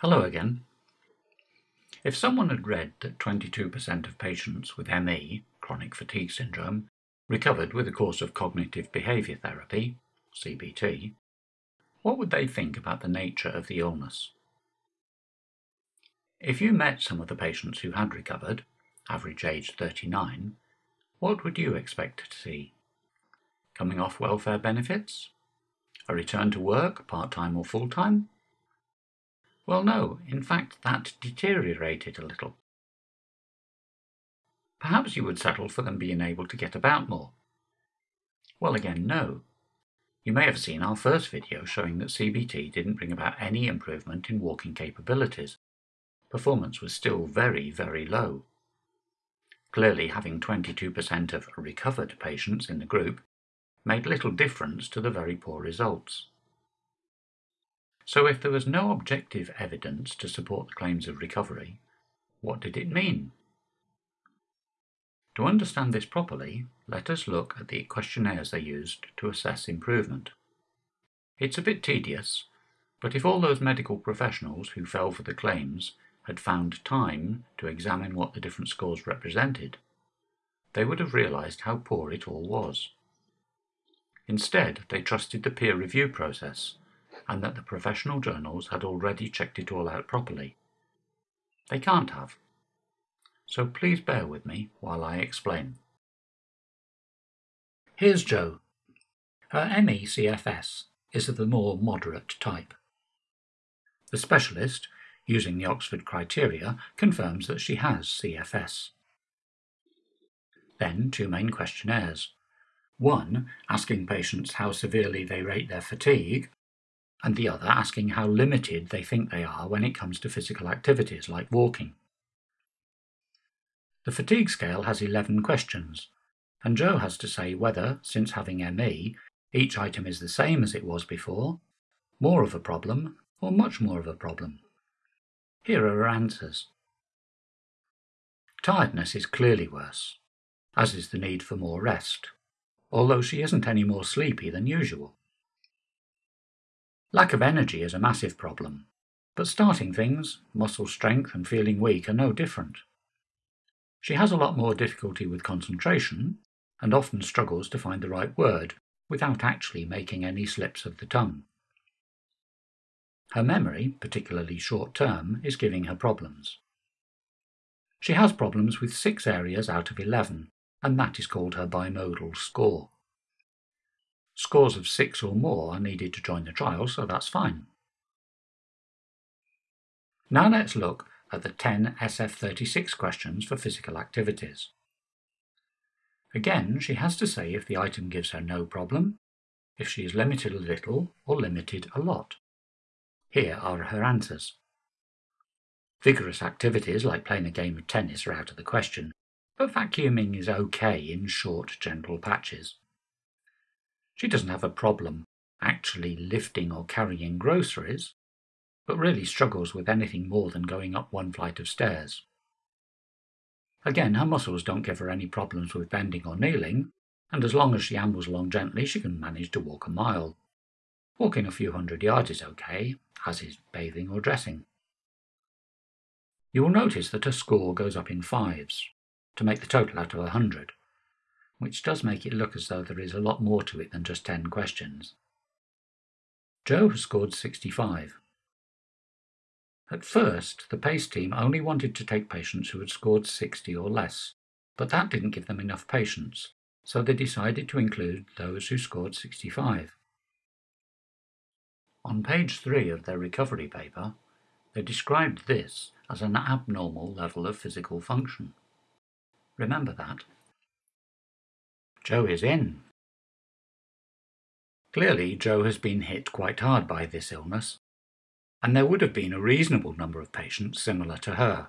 Hello again. If someone had read that 22% of patients with ME, chronic fatigue syndrome, recovered with a course of cognitive behaviour therapy, CBT, what would they think about the nature of the illness? If you met some of the patients who had recovered, average age 39, what would you expect to see? Coming off welfare benefits? A return to work, part-time or full-time? Well, no, in fact, that deteriorated a little. Perhaps you would settle for them being able to get about more. Well, again, no. You may have seen our first video showing that CBT didn't bring about any improvement in walking capabilities. Performance was still very, very low. Clearly, having 22% of recovered patients in the group made little difference to the very poor results. So if there was no objective evidence to support the claims of recovery, what did it mean? To understand this properly, let us look at the questionnaires they used to assess improvement. It's a bit tedious, but if all those medical professionals who fell for the claims had found time to examine what the different scores represented, they would have realised how poor it all was. Instead, they trusted the peer review process and that the professional journals had already checked it all out properly. They can't have. So please bear with me while I explain. Here's Jo. Her ME-CFS is of the more moderate type. The specialist, using the Oxford criteria, confirms that she has CFS. Then two main questionnaires. One, asking patients how severely they rate their fatigue, and the other asking how limited they think they are when it comes to physical activities like walking. The fatigue scale has 11 questions, and Jo has to say whether, since having ME, each item is the same as it was before, more of a problem, or much more of a problem. Here are her answers. Tiredness is clearly worse, as is the need for more rest, although she isn't any more sleepy than usual. Lack of energy is a massive problem, but starting things, muscle strength and feeling weak are no different. She has a lot more difficulty with concentration and often struggles to find the right word without actually making any slips of the tongue. Her memory, particularly short term, is giving her problems. She has problems with six areas out of 11, and that is called her bimodal score. Scores of six or more are needed to join the trial, so that's fine. Now let's look at the 10 SF36 questions for physical activities. Again, she has to say if the item gives her no problem, if she is limited a little or limited a lot. Here are her answers. Vigorous activities like playing a game of tennis are out of the question, but vacuuming is okay in short, gentle patches. She doesn't have a problem actually lifting or carrying groceries, but really struggles with anything more than going up one flight of stairs. Again, her muscles don't give her any problems with bending or kneeling, and as long as she ambles along gently, she can manage to walk a mile. Walking a few hundred yards is okay, as is bathing or dressing. You will notice that her score goes up in fives, to make the total out of a hundred which does make it look as though there is a lot more to it than just 10 questions. Joe has scored 65. At first, the PACE team only wanted to take patients who had scored 60 or less, but that didn't give them enough patients, so they decided to include those who scored 65. On page 3 of their recovery paper, they described this as an abnormal level of physical function. Remember that. Jo is in. Clearly, Jo has been hit quite hard by this illness, and there would have been a reasonable number of patients similar to her.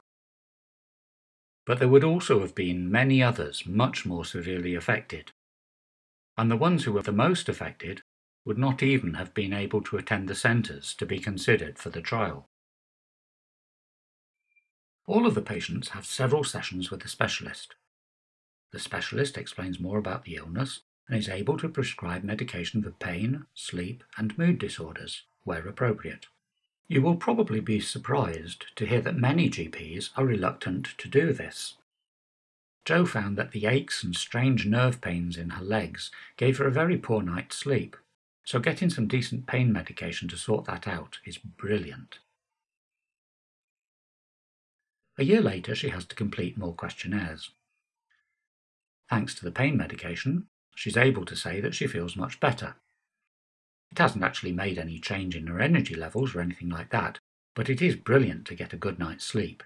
But there would also have been many others much more severely affected, and the ones who were the most affected would not even have been able to attend the centres to be considered for the trial. All of the patients have several sessions with a specialist, the specialist explains more about the illness and is able to prescribe medication for pain, sleep, and mood disorders, where appropriate. You will probably be surprised to hear that many GPs are reluctant to do this. Jo found that the aches and strange nerve pains in her legs gave her a very poor night's sleep, so getting some decent pain medication to sort that out is brilliant. A year later, she has to complete more questionnaires. Thanks to the pain medication, she's able to say that she feels much better. It hasn't actually made any change in her energy levels or anything like that, but it is brilliant to get a good night's sleep.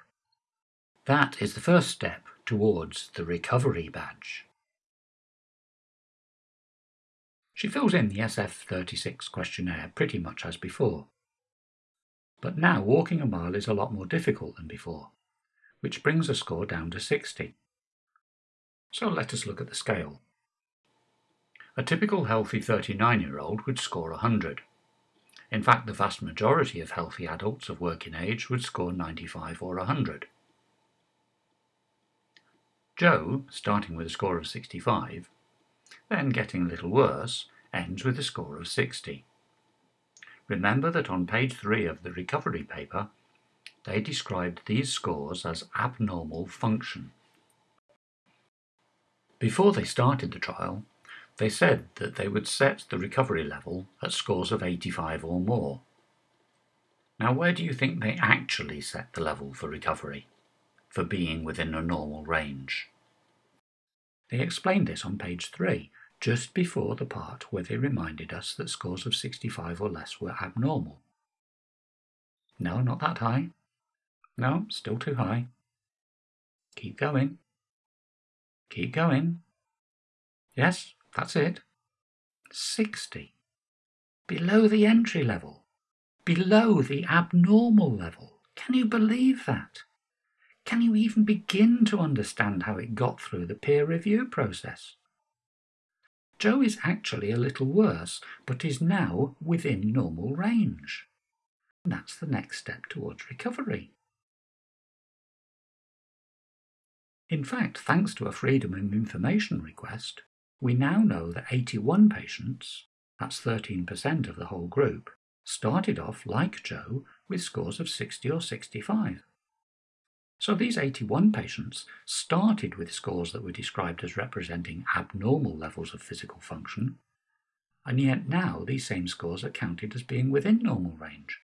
That is the first step towards the recovery badge. She fills in the SF36 questionnaire pretty much as before. But now walking a mile is a lot more difficult than before, which brings her score down to 60. So let us look at the scale. A typical healthy 39 year old would score 100. In fact, the vast majority of healthy adults of working age would score 95 or 100. Joe, starting with a score of 65, then getting a little worse, ends with a score of 60. Remember that on page 3 of the recovery paper, they described these scores as abnormal function. Before they started the trial, they said that they would set the recovery level at scores of 85 or more. Now, where do you think they actually set the level for recovery, for being within a normal range? They explained this on page 3, just before the part where they reminded us that scores of 65 or less were abnormal. No, not that high. No, still too high. Keep going. Keep going. Yes, that's it. 60. Below the entry level. Below the abnormal level. Can you believe that? Can you even begin to understand how it got through the peer review process? Joe is actually a little worse, but is now within normal range. That's the next step towards recovery. In fact, thanks to a Freedom of Information request, we now know that 81 patients, that's 13% of the whole group, started off, like Joe, with scores of 60 or 65. So these 81 patients started with scores that were described as representing abnormal levels of physical function, and yet now these same scores are counted as being within normal range.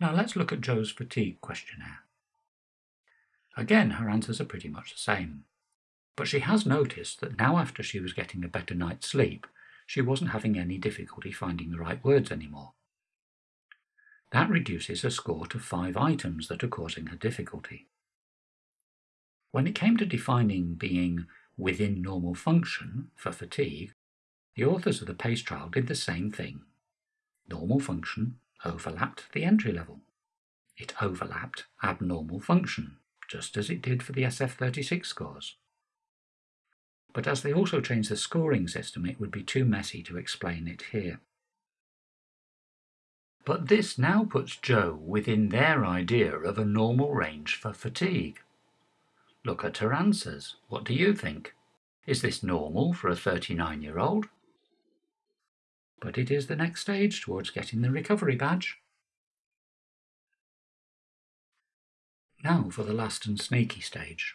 Now let's look at Joe's fatigue questionnaire. Again, her answers are pretty much the same. But she has noticed that now after she was getting a better night's sleep, she wasn't having any difficulty finding the right words anymore. That reduces her score to five items that are causing her difficulty. When it came to defining being within normal function for fatigue, the authors of the PACE trial did the same thing. Normal function overlapped the entry level. It overlapped abnormal function, just as it did for the SF36 scores. But as they also changed the scoring system, it would be too messy to explain it here. But this now puts Joe within their idea of a normal range for fatigue. Look at her answers. What do you think? Is this normal for a 39 year old? But it is the next stage towards getting the recovery badge. Now for the last and snaky stage.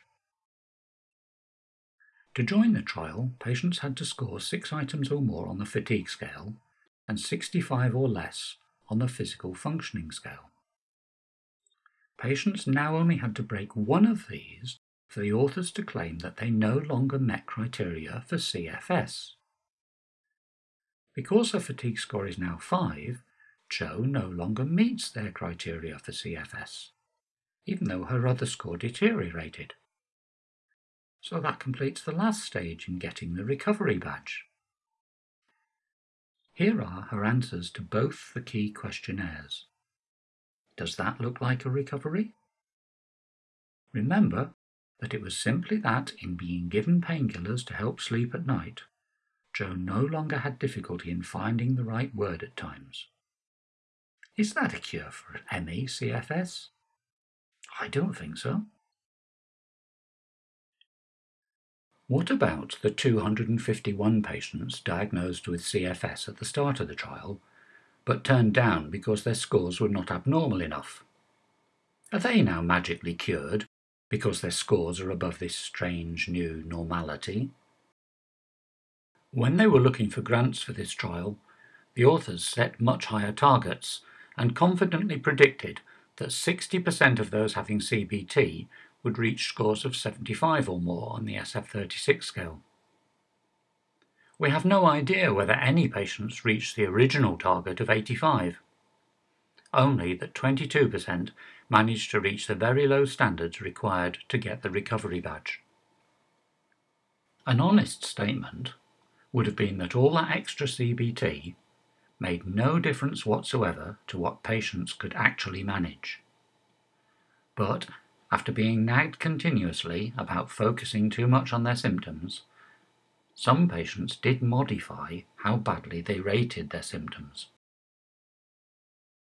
To join the trial, patients had to score six items or more on the fatigue scale and 65 or less on the physical functioning scale. Patients now only had to break one of these for the authors to claim that they no longer met criteria for CFS. Because her fatigue score is now 5, Joe no longer meets their criteria for CFS, even though her other score deteriorated. So that completes the last stage in getting the recovery badge. Here are her answers to both the key questionnaires. Does that look like a recovery? Remember that it was simply that in being given painkillers to help sleep at night, Jo no longer had difficulty in finding the right word at times. Is that a cure for ME CFS? I don't think so. What about the 251 patients diagnosed with CFS at the start of the trial, but turned down because their scores were not abnormal enough. Are they now magically cured because their scores are above this strange new normality? When they were looking for grants for this trial, the authors set much higher targets and confidently predicted that 60% of those having CBT would reach scores of 75 or more on the SF36 scale. We have no idea whether any patients reached the original target of 85. Only that 22% managed to reach the very low standards required to get the recovery badge. An honest statement would have been that all that extra CBT made no difference whatsoever to what patients could actually manage. But after being nagged continuously about focusing too much on their symptoms, some patients did modify how badly they rated their symptoms.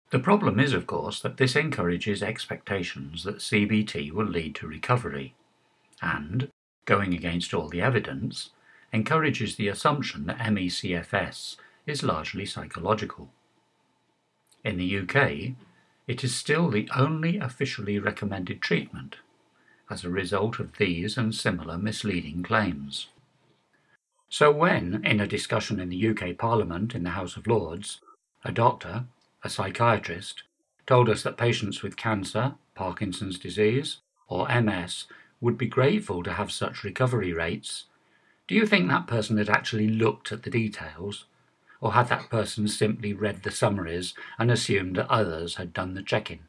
The problem is, of course, that this encourages expectations that CBT will lead to recovery, and, going against all the evidence, encourages the assumption that ME/CFS is largely psychological. In the UK, it is still the only officially recommended treatment as a result of these and similar misleading claims. So when, in a discussion in the UK Parliament in the House of Lords, a doctor, a psychiatrist, told us that patients with cancer, Parkinson's disease, or MS would be grateful to have such recovery rates, do you think that person had actually looked at the details? Or had that person simply read the summaries and assumed that others had done the checking?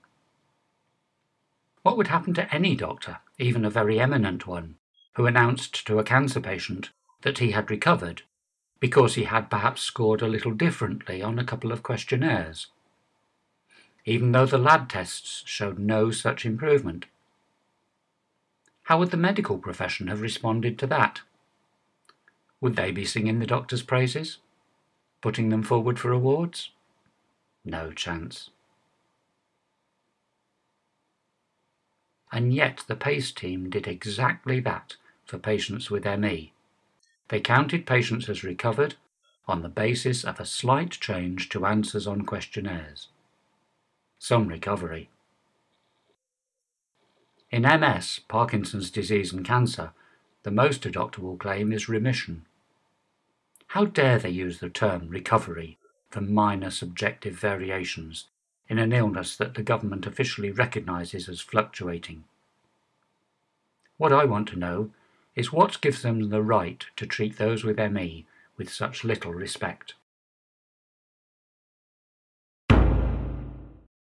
What would happen to any doctor, even a very eminent one, who announced to a cancer patient that he had recovered because he had perhaps scored a little differently on a couple of questionnaires, even though the lab tests showed no such improvement? How would the medical profession have responded to that? Would they be singing the doctor's praises? Putting them forward for awards? No chance. And yet the PACE team did exactly that for patients with ME. They counted patients as recovered on the basis of a slight change to answers on questionnaires. Some recovery. In MS, Parkinson's disease and cancer, the most a doctor will claim is remission. How dare they use the term recovery for minor subjective variations in an illness that the government officially recognises as fluctuating? What I want to know is what gives them the right to treat those with ME with such little respect.